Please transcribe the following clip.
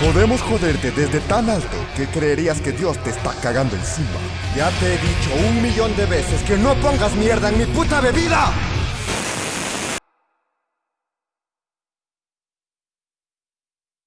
Podemos joderte desde tan alto que creerías que Dios te está cagando encima. Ya te he dicho un millón de veces que no pongas mierda en mi puta bebida.